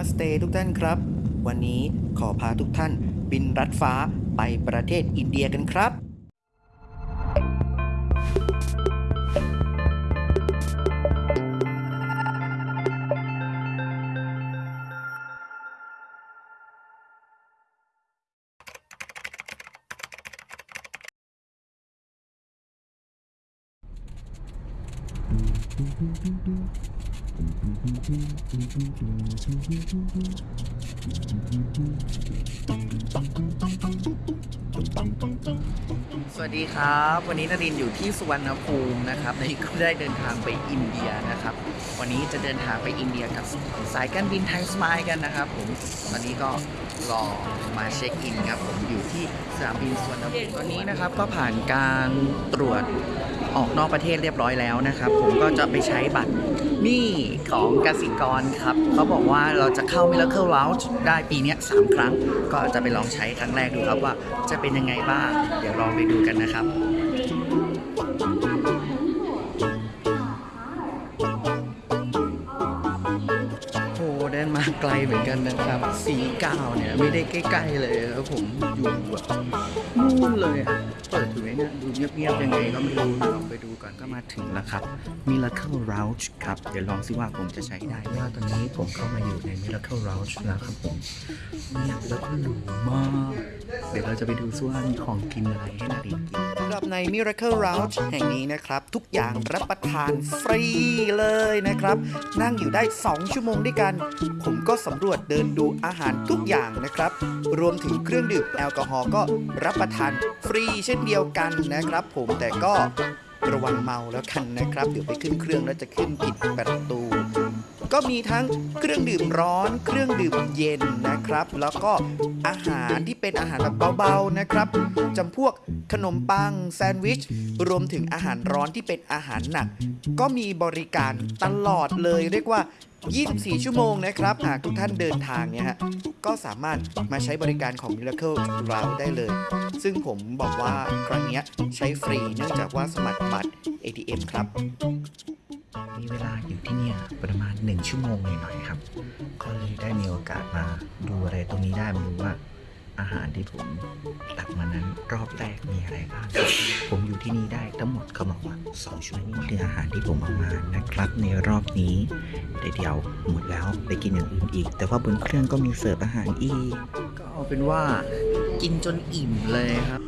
มาสเตทุกท่านครับ วันนี้ขอพาทุกท่านบินรัดฟ้าไปประเทศอินเดียกันครับ สวัสดีครับ วันนี้นรินอยู่ที่สุวรรณภูมินะครับในก็ได้เดินทางไปอินเดียนะครับ วันนี้จะเดินทางไปอินเดียกับสายการบินไทยสมายกันนะครับผมตอนนี้ก็รอมาเช็คอินครับผมอยู่ที่สนามบินสุวรรณภูมิตอนนี้นะครับก็ผ่านการตรวจออกนอกประเทศเรียบร้อยแล้วนะครับ ผมก็จะไปใช้บัตร นี่ของกสิกรครับ เขาบอกว่าเราจะเข้า Miracle Lounge ได้ปีนี้ยสามครั้ง ก็จะไปลองใช้ครั้งแรกดูครับว่าจะเป็นยังไงบ้าง เดี๋ยวลองไปดูกันนะครับ เหมือนกันนะครับ สีเก้าเนี่ยไม่ได้ใกล้ๆเลยครับผมอยู่แบบนู่นเลยอะเปิดอยู่ไหมเนี่ยดูเงียบๆยังไงก็ไม่รู้ลองไปดูก่อนก็มาถึงแล้วครับ Miracle Lounge ครับ เดี๋ยวลองซิว่าผมจะใช้ได้ไหมว่าตอนนี้ผมเข้ามาอยู่ใน Miracle Lounge แล้วครับผมเงียบแล้วก็หรูมาก เดี๋ยวเราจะไปดูซิว่ามีของกินอะไรให้นาดินกินำหรับใน Miracle Lounge แห่งนี้นะครับ ทุกอย่างรับประทานฟรีเลยนะครับ นั่งอยู่ได้ 2 ชั่วโมงด้วยกัน ผมก็สำรวจเดินดูอาหารทุกอย่างนะครับ รวมถึงเครื่องดื่มแอลกอฮอล์ก็รับประทานฟรีเช่นเดียวกันนะครับ ผมแต่ก็ระวังเมาแล้วกันนะครับ เดี๋ยวไปขึ้นเครื่องแล้วจะขึ้นผิดประตู ก็มีทั้งเครื่องดื่มร้อน เครื่องดื่มเย็นนะครับ แล้วก็อาหารที่เป็นอาหารแบบเบาๆนะครับจำพวกขนมปังแซนด์วิช รวมถึงอาหารร้อนที่เป็นอาหารหนัก ก็มีบริการตลอดเลยเรียกว่า 24 ชั่วโมงนะครับ หากทุกท่านเดินทางเนี่ยฮะ ก็สามารถมาใช้บริการของ Miracle เราได้เลย ซึ่งผมบอกว่าครั้งนี้ใช้ฟรีเนื่องจากว่าสมัครบัตร ATM ครับ มีเวลาอยู่ที่เนี่ยประมาณ 1 ชั่วโมงหน่อยๆครับ ก็เลยได้มีโอกาสมาดูอะไรตรงนี้ได้มาดูว่า อาหารที่ผมตักมานั้นรอบแรกมีอะไรบ้างครับผมอยู่ที่นี่ได้ทั้งหมดเขาบอกว่า2ชั่วโมงนี่คืออาหารที่ผมเอามานะครับในรอบนี้เดี๋ยวหมดแล้วไปกินอย่างอื่นอีก แต่ว่าบนเครื่องก็มีเสิร์ฟอาหารอีกก็เอาเป็นว่ากินจนอิ่มเลยครับ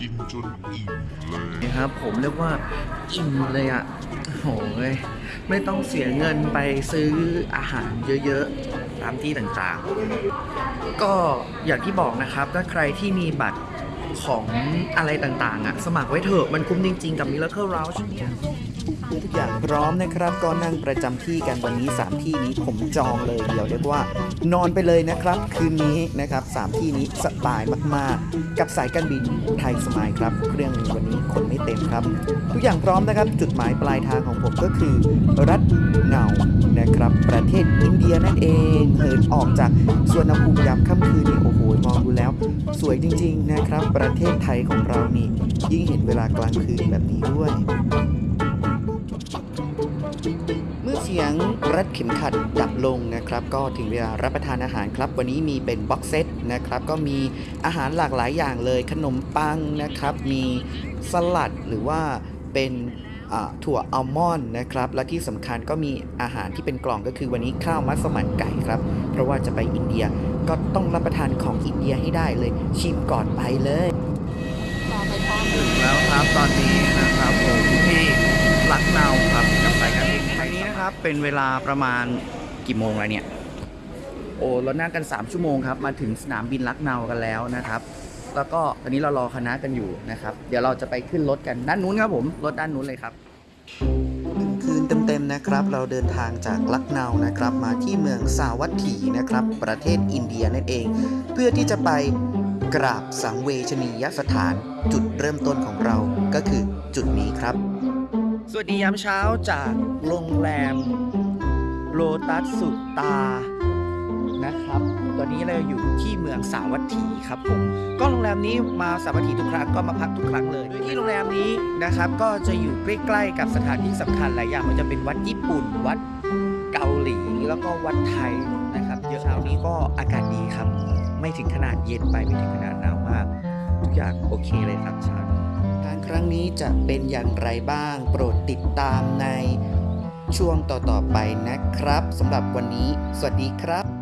กินจนอิ่มเลยนะครับผมเรียกว่าอิ่มเลยอะ่ะ โอ้ยไม่ต้องเสียเงินไปซื้ออาหารเยอะๆ ตามที่ต่างๆ ก็อย่างที่บอกนะครับ ถ้าใครที่มีบัตรของอะไรต่างๆอะ่ะสมัครไว้เถอะมันคุ้มจริงๆ กับ Miracle Lounge เนี่ ทุกอย่างพร้อมนะครับ ก็นั่งประจำที่กันวันนี้ 3 ที่นี้ผมจองเลยเดี๋ยวเรียกว่า นอนไปเลยนะครับ คืนนี้นะครับ3ที่นี้สบายมากๆ กับสายการบินไทยสมายครับเครื่องวันนี้คนไม่เต็มครับ ทุกอย่างพร้อมนะครับ จุดหมายปลายทางของผมก็คือ รัฐเงานะครับ ประเทศอินเดียนั่นเองเหินออกจากสวนภูมิยามค่ำคืนนี่โอ้โหมองดูแล้ว สวยจริง ๆนะครับ ประเทศไทยของเรานี่ยิ่งเห็นเวลากลางคืนแบบนี้ด้วย สียงรัดเข็มขัดดับลงนะครับ ก็ถึงเวลารับประทานอาหารครับ วันนี้มีเป็นบ็อกเซตนะครับ ก็มีอาหารหลากหลายอย่างเลย ขนมปังนะครับ มีสลัดหรือว่าเป็นถั่วอัลมอนด์นะครับ และที่สำคัญก็มีอาหารที่เป็นกล่องก็คือวันนี้ข้าวมัสมั่นไก่ครับ เพราะว่าจะไปอินเดียก็ต้องรับประทานของอินเดียให้ได้เลย ชิมก่อนไปเลยถึงแล้วครับตอนนี้ เป็นเวลาประมาณกี่โมงแล้วเนี่ย โอ้เรานั่งกัน 3 ชั่วโมงครับ มาถึงสนามบินลักเนากันแล้วนะครับ แล้วก็ตอนนี้เรารอคณะกันอยู่นะครับ เดี๋ยวเราจะไปขึ้นรถกันด้านนู้นครับผม รถด้านนู้นเลยครับคืนเต็มๆนะครับ เราเดินทางจากลักเนานะครับ มาที่เมืองสาวัตถีนะครับ ประเทศอินเดียนั่นเอง เพื่อที่จะไปกราบสังเวชนียสถาน จุดเริ่มต้นของเราก็คือจุดนี้ครับ สวัสดียามเช้าจากโรงแรมโลตัสสุตานะครับ ตอนนี้เราอยู่ที่เมืองสาวัตถีครับผมก็โรงแรมนี้มาสาวัตถีทุกครั้งก็มาพักทุกครั้งเลยโดยที่โรงแรมนี้นะครับ ก็จะอยู่ใกล้ๆกับสถานที่สำคัญหลายอย่างมันจะเป็นวัดญี่ปุ่น วัดเกาหลีแล้วก็วัดไทยนะครับเยอะเช้านี้ก็อากาศดีครับ ไม่ถึงขนาดเย็นไปไม่ถึงขนาดหนาวมาก ทุกอย่างโอเคเลยครับเช้านี้ การครั้งนี้จะเป็นอย่างไรบ้าง โปรดติดตามในช่วงต่อๆไปนะครับสำหรับวันนี้ สวัสดีครับ